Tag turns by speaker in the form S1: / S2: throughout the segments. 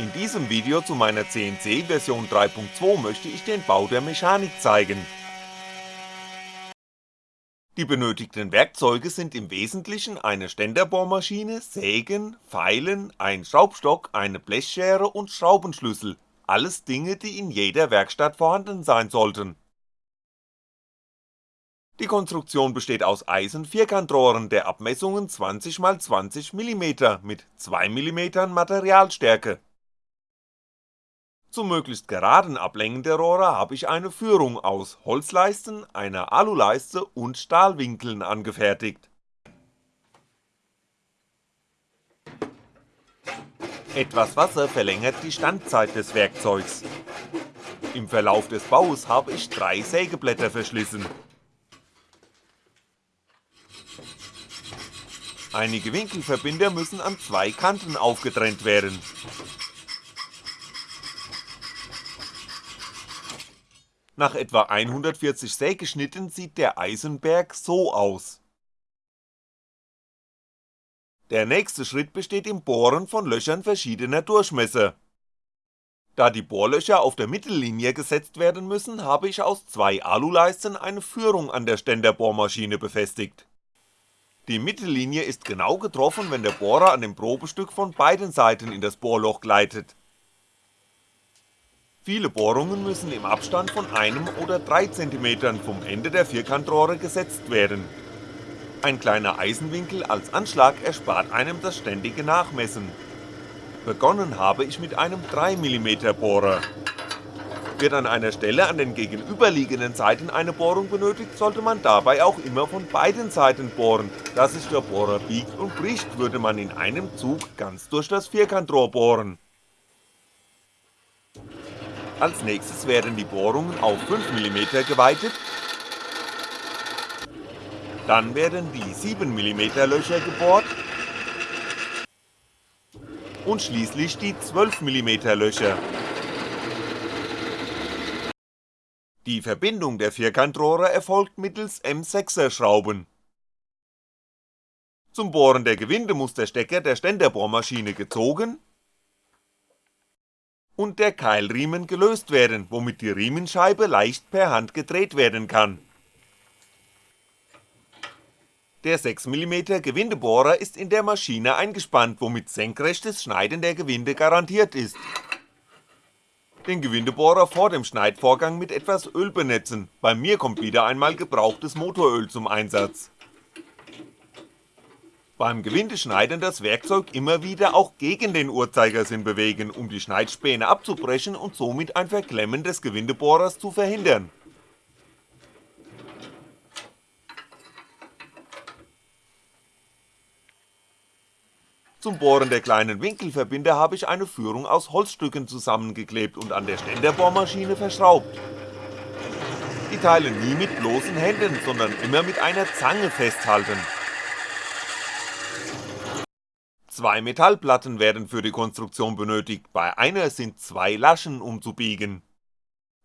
S1: In diesem Video zu meiner CNC Version 3.2 möchte ich den Bau der Mechanik zeigen. Die benötigten Werkzeuge sind im Wesentlichen eine Ständerbohrmaschine, Sägen, Feilen, ein Schraubstock, eine Blechschere und Schraubenschlüssel, alles Dinge, die in jeder Werkstatt vorhanden sein sollten. Die Konstruktion besteht aus Eisen-Vierkantrohren der Abmessungen 20x20mm mit 2mm Materialstärke zum möglichst geraden Ablängen der Rohre habe ich eine Führung aus Holzleisten, einer Aluleiste und Stahlwinkeln angefertigt. Etwas Wasser verlängert die Standzeit des Werkzeugs. Im Verlauf des Baus habe ich drei Sägeblätter verschlissen. Einige Winkelverbinder müssen an zwei Kanten aufgetrennt werden Nach etwa 140 Sägeschnitten sieht der Eisenberg so aus. Der nächste Schritt besteht im Bohren von Löchern verschiedener Durchmesser. Da die Bohrlöcher auf der Mittellinie gesetzt werden müssen, habe ich aus zwei Aluleisten eine Führung an der Ständerbohrmaschine befestigt. Die Mittellinie ist genau getroffen, wenn der Bohrer an dem Probestück von beiden Seiten in das Bohrloch gleitet Viele Bohrungen müssen im Abstand von einem oder drei Zentimetern vom Ende der Vierkantrohre gesetzt werden. Ein kleiner Eisenwinkel als Anschlag erspart einem das ständige Nachmessen. Begonnen habe ich mit einem 3mm Bohrer. Wird an einer Stelle an den gegenüberliegenden Seiten eine Bohrung benötigt, sollte man dabei auch immer von beiden Seiten bohren, da sich der Bohrer biegt und bricht, würde man in einem Zug ganz durch das Vierkantrohr bohren als nächstes werden die Bohrungen auf 5mm geweitet, dann werden die 7mm Löcher gebohrt und schließlich die 12mm Löcher. Die Verbindung der Vierkantrohre erfolgt mittels M6er Schrauben. Zum Bohren der Gewinde muss der Stecker der Ständerbohrmaschine gezogen und der Keilriemen gelöst werden, womit die Riemenscheibe leicht per Hand gedreht werden kann. Der 6mm Gewindebohrer ist in der Maschine eingespannt, womit senkrechtes Schneiden der Gewinde garantiert ist. Den Gewindebohrer vor dem Schneidvorgang mit etwas Öl benetzen, bei mir kommt wieder einmal gebrauchtes Motoröl zum Einsatz beim Gewindeschneiden das Werkzeug immer wieder auch gegen den Uhrzeigersinn bewegen, um die Schneidspäne abzubrechen und somit ein Verklemmen des Gewindebohrers zu verhindern. Zum Bohren der kleinen Winkelverbinder habe ich eine Führung aus Holzstücken zusammengeklebt und an der Ständerbohrmaschine verschraubt. Die Teile nie mit bloßen Händen, sondern immer mit einer Zange festhalten Zwei Metallplatten werden für die Konstruktion benötigt, bei einer sind zwei Laschen umzubiegen.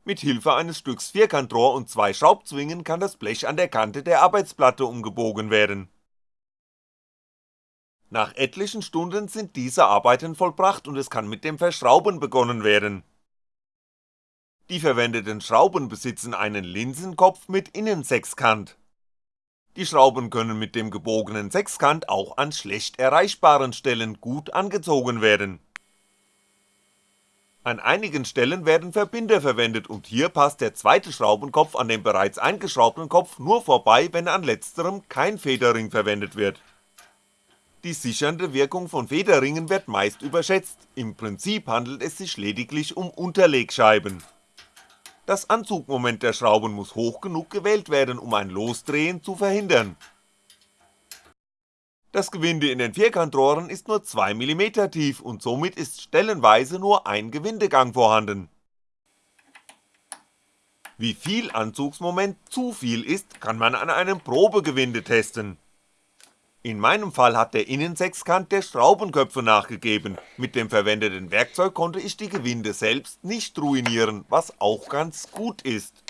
S1: Mit Hilfe eines Stücks Vierkantrohr und zwei Schraubzwingen kann das Blech an der Kante der Arbeitsplatte umgebogen werden. Nach etlichen Stunden sind diese Arbeiten vollbracht und es kann mit dem Verschrauben begonnen werden. Die verwendeten Schrauben besitzen einen Linsenkopf mit Innensechskant die Schrauben können mit dem gebogenen Sechskant auch an schlecht erreichbaren Stellen gut angezogen werden. An einigen Stellen werden Verbinder verwendet und hier passt der zweite Schraubenkopf an dem bereits eingeschraubten Kopf nur vorbei, wenn an letzterem kein Federring verwendet wird. Die sichernde Wirkung von Federringen wird meist überschätzt, im Prinzip handelt es sich lediglich um Unterlegscheiben das Anzugmoment der Schrauben muss hoch genug gewählt werden, um ein Losdrehen zu verhindern. Das Gewinde in den Vierkantrohren ist nur 2mm tief und somit ist stellenweise nur ein Gewindegang vorhanden. Wie viel Anzugsmoment zu viel ist, kann man an einem Probegewinde testen in meinem Fall hat der Innensechskant der Schraubenköpfe nachgegeben, mit dem verwendeten Werkzeug konnte ich die Gewinde selbst nicht ruinieren, was auch ganz gut ist.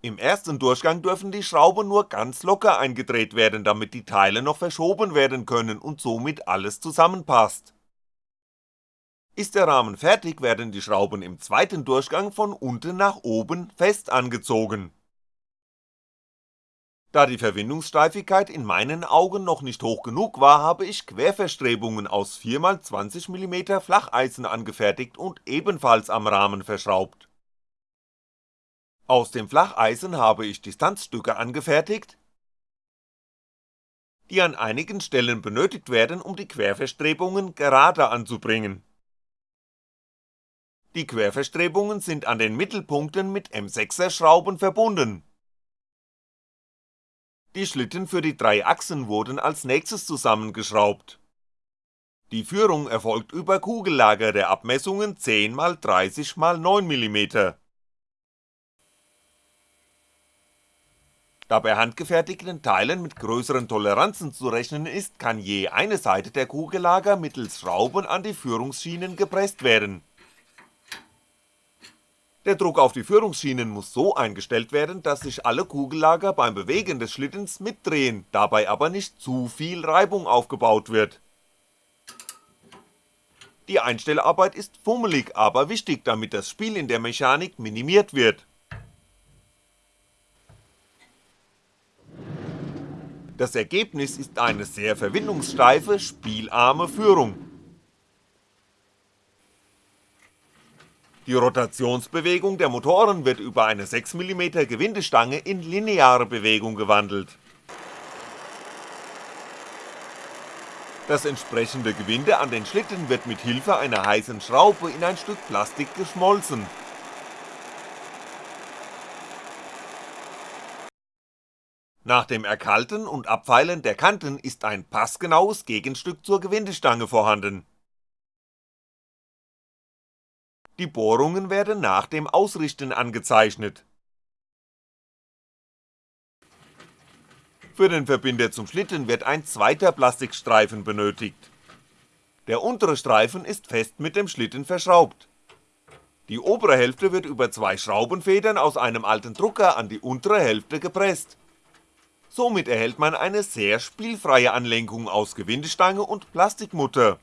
S1: Im ersten Durchgang dürfen die Schrauben nur ganz locker eingedreht werden, damit die Teile noch verschoben werden können und somit alles zusammenpasst. Ist der Rahmen fertig, werden die Schrauben im zweiten Durchgang von unten nach oben fest angezogen. Da die Verwindungssteifigkeit in meinen Augen noch nicht hoch genug war, habe ich Querverstrebungen aus 4x20mm Flacheisen angefertigt und ebenfalls am Rahmen verschraubt. Aus dem Flacheisen habe ich Distanzstücke angefertigt, die an einigen Stellen benötigt werden, um die Querverstrebungen gerade anzubringen. Die Querverstrebungen sind an den Mittelpunkten mit M6er Schrauben verbunden. Die Schlitten für die drei Achsen wurden als nächstes zusammengeschraubt. Die Führung erfolgt über Kugellager der Abmessungen 10x30x9mm. Da bei handgefertigten Teilen mit größeren Toleranzen zu rechnen ist, kann je eine Seite der Kugellager mittels Schrauben an die Führungsschienen gepresst werden. Der Druck auf die Führungsschienen muss so eingestellt werden, dass sich alle Kugellager beim Bewegen des Schlittens mitdrehen, dabei aber nicht zu viel Reibung aufgebaut wird. Die Einstellarbeit ist fummelig, aber wichtig, damit das Spiel in der Mechanik minimiert wird Das Ergebnis ist eine sehr verwindungssteife, spielarme Führung. Die Rotationsbewegung der Motoren wird über eine 6mm Gewindestange in lineare Bewegung gewandelt. Das entsprechende Gewinde an den Schlitten wird mit Hilfe einer heißen Schraube in ein Stück Plastik geschmolzen Nach dem Erkalten und Abfeilen der Kanten ist ein passgenaues Gegenstück zur Gewindestange vorhanden. Die Bohrungen werden nach dem Ausrichten angezeichnet. Für den Verbinder zum Schlitten wird ein zweiter Plastikstreifen benötigt. Der untere Streifen ist fest mit dem Schlitten verschraubt. Die obere Hälfte wird über zwei Schraubenfedern aus einem alten Drucker an die untere Hälfte gepresst somit erhält man eine sehr spielfreie Anlenkung aus Gewindestange und Plastikmutter.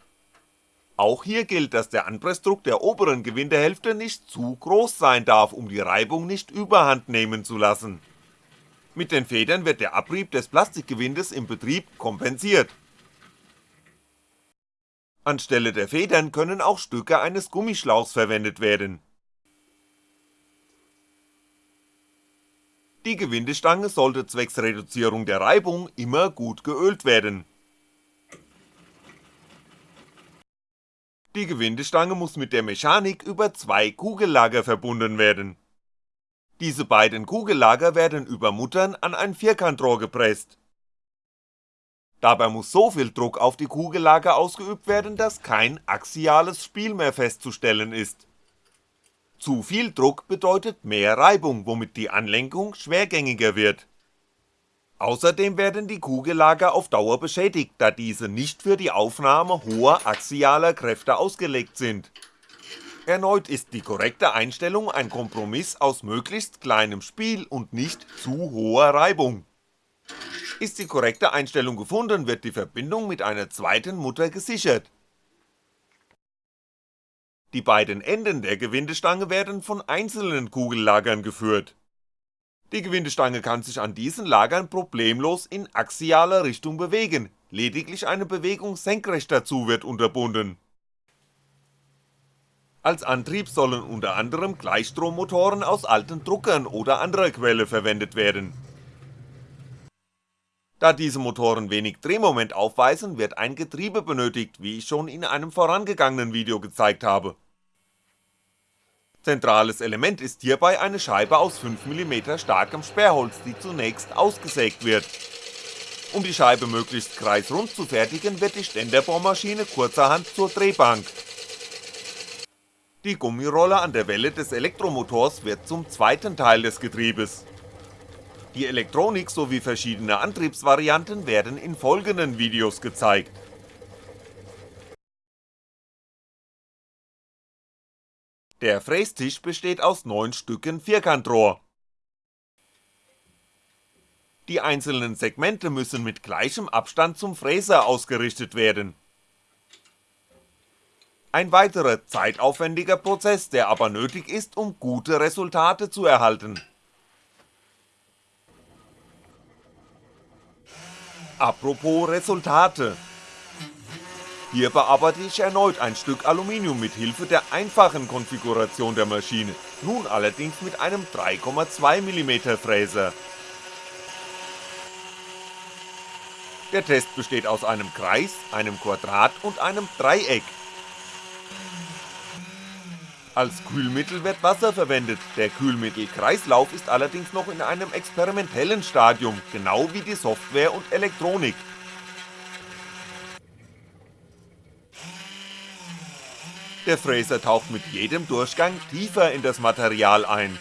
S1: Auch hier gilt, dass der Anpressdruck der oberen Gewindehälfte nicht zu groß sein darf, um die Reibung nicht überhand nehmen zu lassen. Mit den Federn wird der Abrieb des Plastikgewindes im Betrieb kompensiert. Anstelle der Federn können auch Stücke eines Gummischlauchs verwendet werden Die Gewindestange sollte zwecks Reduzierung der Reibung immer gut geölt werden. Die Gewindestange muss mit der Mechanik über zwei Kugellager verbunden werden. Diese beiden Kugellager werden über Muttern an ein Vierkantrohr gepresst. Dabei muss so viel Druck auf die Kugellager ausgeübt werden, dass kein axiales Spiel mehr festzustellen ist zu viel Druck bedeutet mehr Reibung, womit die Anlenkung schwergängiger wird. Außerdem werden die Kugellager auf Dauer beschädigt, da diese nicht für die Aufnahme hoher axialer Kräfte ausgelegt sind. Erneut ist die korrekte Einstellung ein Kompromiss aus möglichst kleinem Spiel und nicht zu hoher Reibung. Ist die korrekte Einstellung gefunden, wird die Verbindung mit einer zweiten Mutter gesichert die beiden Enden der Gewindestange werden von einzelnen Kugellagern geführt. Die Gewindestange kann sich an diesen Lagern problemlos in axialer Richtung bewegen, lediglich eine Bewegung senkrecht dazu wird unterbunden. Als Antrieb sollen unter anderem Gleichstrommotoren aus alten Druckern oder anderer Quelle verwendet werden. Da diese Motoren wenig Drehmoment aufweisen, wird ein Getriebe benötigt, wie ich schon in einem vorangegangenen Video gezeigt habe. Zentrales Element ist hierbei eine Scheibe aus 5mm starkem Sperrholz, die zunächst ausgesägt wird. Um die Scheibe möglichst kreisrund zu fertigen, wird die Ständerbohrmaschine kurzerhand zur Drehbank. Die Gummirolle an der Welle des Elektromotors wird zum zweiten Teil des Getriebes. Die Elektronik sowie verschiedene Antriebsvarianten werden in folgenden Videos gezeigt Der Frästisch besteht aus 9 Stücken Vierkantrohr. Die einzelnen Segmente müssen mit gleichem Abstand zum Fräser ausgerichtet werden. Ein weiterer zeitaufwendiger Prozess, der aber nötig ist, um gute Resultate zu erhalten. Apropos Resultate. Hier bearbeite ich erneut ein Stück Aluminium mit Hilfe der einfachen Konfiguration der Maschine, nun allerdings mit einem 3,2mm Fräser. Der Test besteht aus einem Kreis, einem Quadrat und einem Dreieck. Als Kühlmittel wird Wasser verwendet, der Kühlmittelkreislauf ist allerdings noch in einem experimentellen Stadium, genau wie die Software und Elektronik. Der Fräser taucht mit jedem Durchgang tiefer in das Material ein.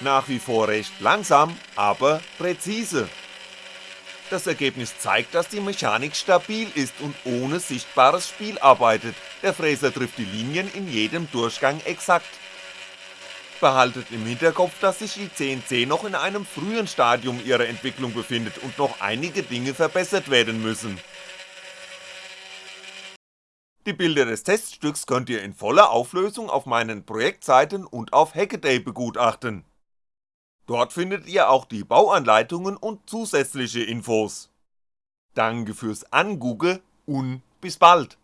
S1: Nach wie vor recht langsam, aber präzise. Das Ergebnis zeigt, dass die Mechanik stabil ist und ohne sichtbares Spiel arbeitet, der Fräser trifft die Linien in jedem Durchgang exakt behaltet im Hinterkopf, dass sich die CNC noch in einem frühen Stadium ihrer Entwicklung befindet und noch einige Dinge verbessert werden müssen. Die Bilder des Teststücks könnt ihr in voller Auflösung auf meinen Projektseiten und auf Hackaday begutachten. Dort findet ihr auch die Bauanleitungen und zusätzliche Infos. Danke fürs Angugge und bis bald!